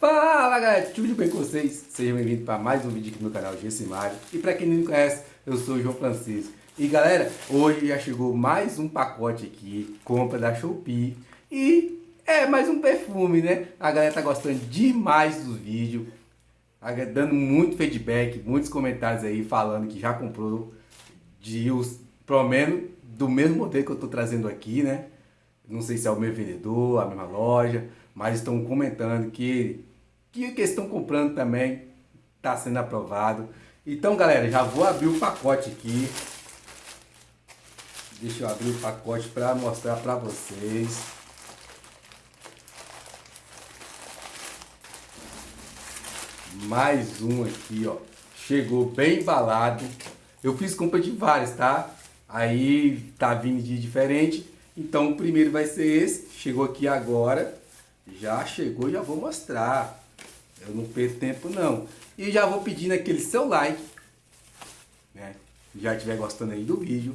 Fala galera, tudo bem com vocês? Sejam bem-vindos para mais um vídeo aqui no canal Gessimário E para quem não me conhece, eu sou o João Francisco E galera, hoje já chegou mais um pacote aqui, compra da Shopee E é mais um perfume, né? A galera tá gostando demais do vídeo Dando muito feedback, muitos comentários aí falando que já comprou de os, pelo menos do mesmo modelo que eu tô trazendo aqui, né? Não sei se é o meu vendedor, a mesma loja, mas estão comentando que que que estão comprando também está sendo aprovado. Então, galera, já vou abrir o pacote aqui. Deixa eu abrir o pacote para mostrar para vocês. Mais um aqui, ó. Chegou bem embalado. Eu fiz compra de vários, tá? Aí tá vindo de diferente. Então o primeiro vai ser esse. Chegou aqui agora. Já chegou, já vou mostrar. Eu não perco tempo não. E já vou pedindo aquele seu like. Né? Já estiver gostando aí do vídeo.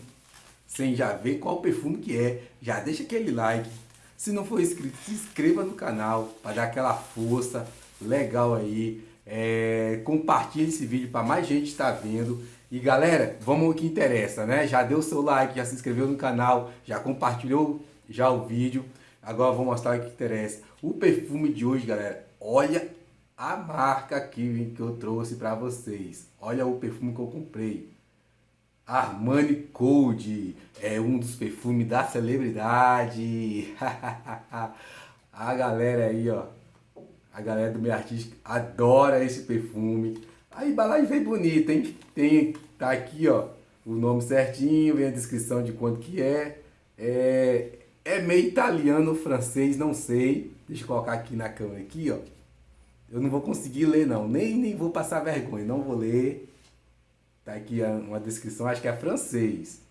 Sem já ver qual perfume que é. Já deixa aquele like. Se não for inscrito, se inscreva no canal. Para dar aquela força legal aí. É, compartilhe esse vídeo para mais gente estar vendo. E galera, vamos ao que interessa, né? Já deu seu like, já se inscreveu no canal, já compartilhou já o vídeo. Agora vou mostrar o que interessa. O perfume de hoje, galera, olha a marca aqui que eu trouxe para vocês. Olha o perfume que eu comprei. Armani Code é um dos perfumes da celebridade. a galera aí, ó. A galera do meu artista adora esse perfume. A embalagem vem bonita, hein? Tem, tá aqui, ó, o nome certinho, vem a descrição de quanto que é. É, é meio italiano, francês, não sei. Deixa eu colocar aqui na câmera aqui, ó. Eu não vou conseguir ler não, nem, nem vou passar vergonha, não vou ler. Tá aqui uma descrição, acho que é francês.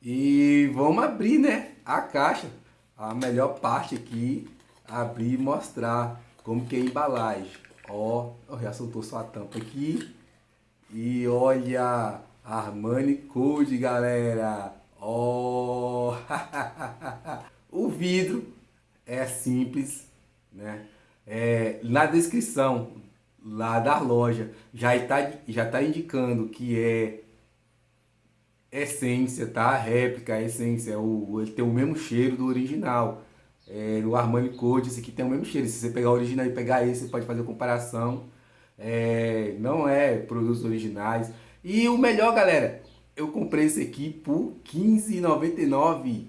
E vamos abrir, né, a caixa. A melhor parte aqui, abrir e mostrar como que é a embalagem. Ó, já soltou só a tampa aqui. E olha, Armani Code, galera. Ó, o vidro é simples, né? É, na descrição lá da loja já está já tá indicando que é essência, tá? Réplica, essência, o, ele tem o mesmo cheiro do original. É, o Armani Code, esse aqui tem o mesmo cheiro. Se você pegar o original e pegar esse, você pode fazer comparação. É, não é produtos originais. E o melhor, galera, eu comprei esse aqui por R$15,99.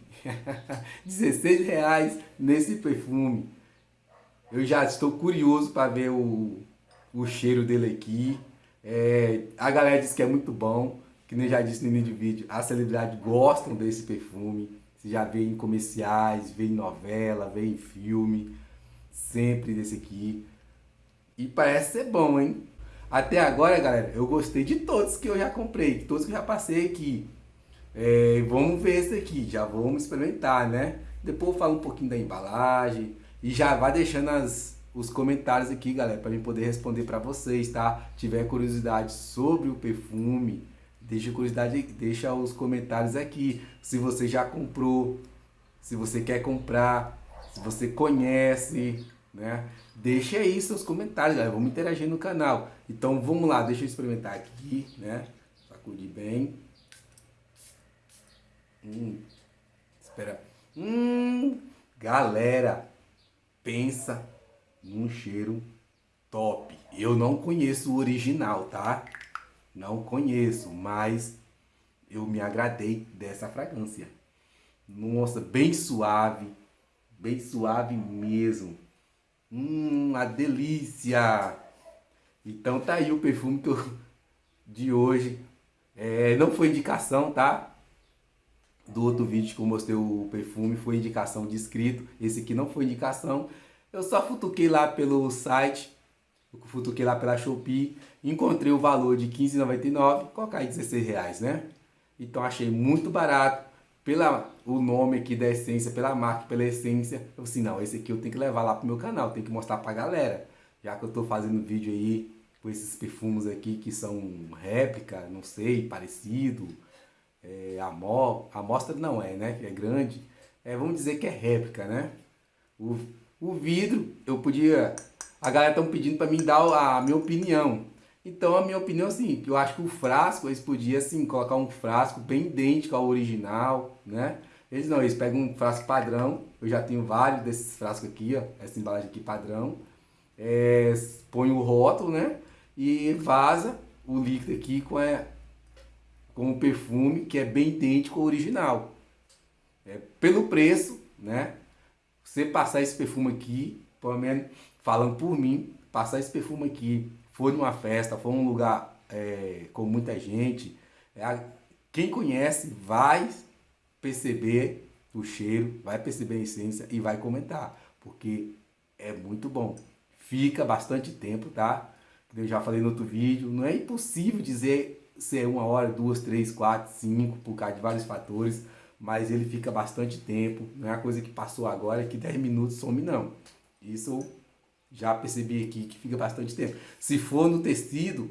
16 reais nesse perfume. Eu já estou curioso para ver o, o cheiro dele aqui. É, a galera diz que é muito bom, que nem já disse no início do vídeo, as celebridades gostam desse perfume. Você já vê em comerciais, vê em novela, vê em filme, sempre desse aqui. E parece ser bom, hein? Até agora, galera, eu gostei de todos que eu já comprei, de todos que eu já passei aqui. É, vamos ver esse aqui, já vamos experimentar, né? Depois eu falo um pouquinho da embalagem, e já vai deixando as, os comentários aqui, galera, para mim poder responder para vocês, tá? Tiver curiosidade sobre o perfume, deixa curiosidade, deixa os comentários aqui. Se você já comprou, se você quer comprar, se você conhece, né? Deixa aí seus comentários, galera. Vamos interagir no canal. Então vamos lá, deixa eu experimentar aqui, né? Sacudir bem. Hum, espera. Hum, galera, pensa num cheiro top. Eu não conheço o original, tá? Não conheço, mas eu me agradei dessa fragrância. Nossa, bem suave, bem suave mesmo. Hum, uma delícia! Então tá aí o perfume que eu, de hoje. É, não foi indicação, tá? do outro vídeo que eu mostrei o perfume foi indicação de inscrito. Esse aqui não foi indicação. Eu só futuquei lá pelo site, futuquei lá pela Shopee, encontrei o valor de R$15,99, colocar aí 16 reais, né? Então achei muito barato, pela o nome aqui da essência, pela marca, pela essência. Eu falei assim, não, esse aqui eu tenho que levar lá pro meu canal, tenho que mostrar pra galera. Já que eu tô fazendo vídeo aí com esses perfumes aqui que são réplica, não sei, parecido, é, amostra não é, né? Que é grande. É, vamos dizer que é réplica, né? O, O vidro, eu podia... A galera estão pedindo para mim dar a minha opinião. Então a minha opinião assim, eu acho que o frasco, eles podiam assim, colocar um frasco bem idêntico ao original, né? Eles não, eles pegam um frasco padrão, eu já tenho vários desses frascos aqui, ó, essa embalagem aqui padrão. É, põe o rótulo, né? E vaza o líquido aqui com, é, com o perfume que é bem idêntico ao original. É, pelo preço, né? Você passar esse perfume aqui, pelo menos falando por mim, passar esse perfume aqui, for numa festa, for num lugar é, com muita gente, é, quem conhece vai perceber o cheiro, vai perceber a essência e vai comentar, porque é muito bom. Fica bastante tempo, tá? Eu já falei no outro vídeo, não é impossível dizer se é uma hora, duas, três, quatro, cinco, por causa de vários fatores, mas ele fica bastante tempo, não é uma coisa que passou agora, que 10 minutos some não. Isso já percebi aqui que fica bastante tempo. Se for no tecido,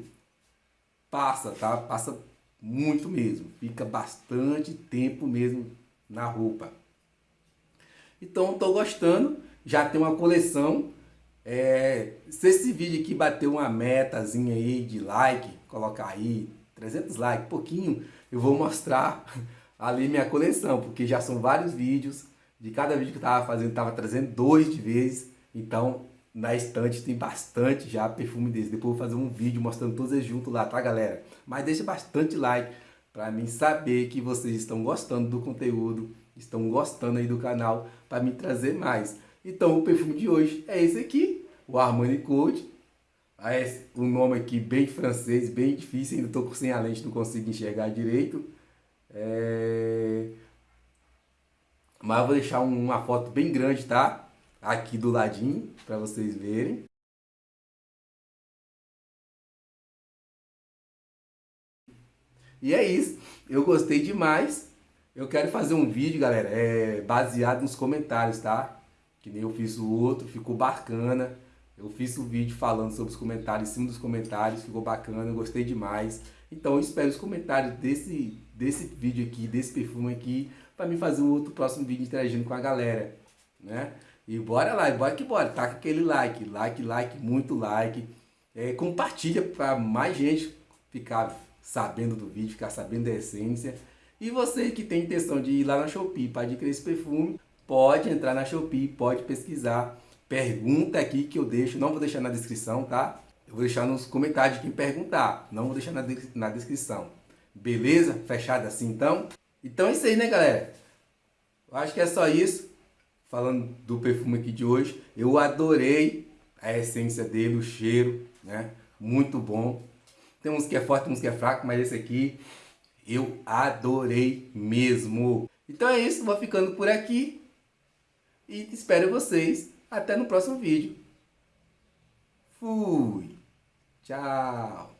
passa, tá? Passa muito mesmo, fica bastante tempo mesmo na roupa. Então estou gostando, já tem uma coleção. É, se esse vídeo aqui bater uma metazinha aí de like, colocar aí 300 likes, pouquinho, eu vou mostrar ali minha coleção, porque já são vários vídeos, de cada vídeo que eu tava fazendo, tava trazendo dois de vez, então na estante tem bastante já perfume desse. Depois vou fazer um vídeo mostrando todos eles juntos lá, tá galera? Mas deixa bastante like para mim saber que vocês estão gostando do conteúdo, estão gostando aí do canal, para me trazer mais. Então o perfume de hoje é esse aqui, o Armani Code. O nome aqui bem francês, bem difícil, ainda estou sem a lente, não consigo enxergar direito. É... Mas vou deixar uma foto bem grande, tá? Aqui do ladinho, para vocês verem. E é isso. Eu gostei demais. Eu quero fazer um vídeo, galera, é, baseado nos comentários, tá? Que nem eu fiz o outro, ficou bacana. Eu fiz o um vídeo falando sobre os comentários, em cima dos comentários, ficou bacana, eu gostei demais. Então eu espero os comentários desse, desse vídeo aqui, desse perfume aqui, para me fazer um outro próximo vídeo interagindo com a galera, né? E bora lá, bora que bora, taca aquele like, like, like, muito like. É, compartilha para mais gente ficar sabendo do vídeo, ficar sabendo da essência. E você que tem intenção de ir lá na Shopee para adquirir esse perfume, pode entrar na Shopee, pode pesquisar. Pergunta aqui que eu deixo, não vou deixar na descrição, tá? Eu vou deixar nos comentários de quem perguntar, não vou deixar na, de na descrição. Beleza? Fechado assim então? Então é isso aí, né, galera? Eu acho que é só isso. Falando do perfume aqui de hoje, eu adorei a essência dele, o cheiro, né? Muito bom. Tem uns que é forte, uns que é fraco, mas esse aqui eu adorei mesmo. Então é isso, vou ficando por aqui. E espero vocês até no próximo vídeo. Fui! Tchau!